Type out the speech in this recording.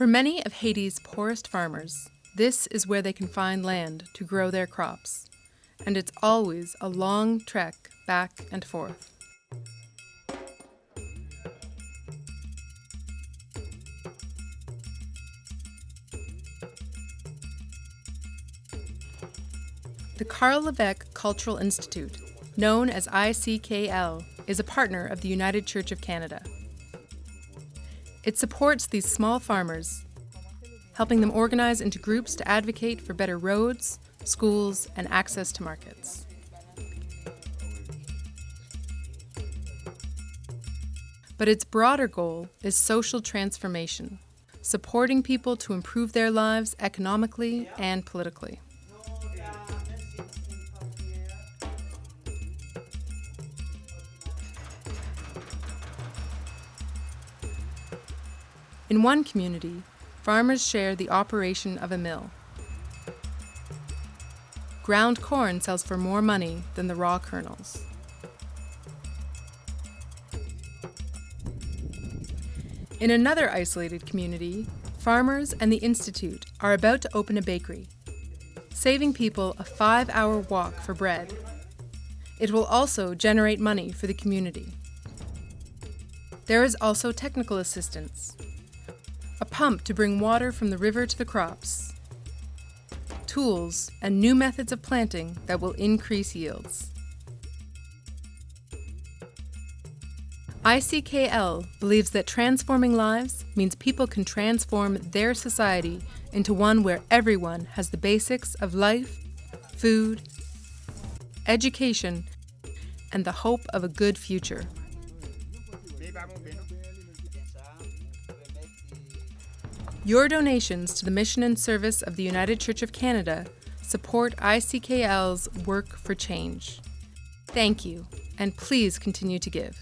For many of Haiti's poorest farmers, this is where they can find land to grow their crops, and it's always a long trek back and forth. The Karl Lévêque Cultural Institute, known as ICKL, is a partner of the United Church of Canada. It supports these small farmers, helping them organize into groups to advocate for better roads, schools, and access to markets. But its broader goal is social transformation, supporting people to improve their lives economically and politically. In one community, farmers share the operation of a mill. Ground corn sells for more money than the raw kernels. In another isolated community, farmers and the Institute are about to open a bakery, saving people a five-hour walk for bread. It will also generate money for the community. There is also technical assistance, a pump to bring water from the river to the crops, tools, and new methods of planting that will increase yields. ICKL believes that transforming lives means people can transform their society into one where everyone has the basics of life, food, education, and the hope of a good future. Your donations to the mission and service of the United Church of Canada support ICKL's work for change. Thank you, and please continue to give.